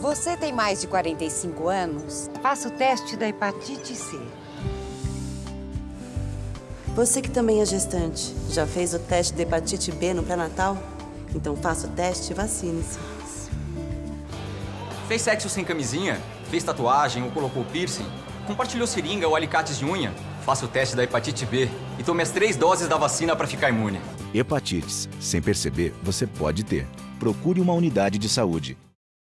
Você tem mais de 45 anos? Faça o teste da hepatite C. Você que também é gestante, já fez o teste de hepatite B no pré-natal? Então faça o teste e vacine-se. Fez sexo sem camisinha? Fez tatuagem ou colocou piercing? Compartilhou seringa ou alicates de unha? Faça o teste da hepatite B e tome as três doses da vacina para ficar imune. Hepatites. Sem perceber, você pode ter. Procure uma unidade de saúde.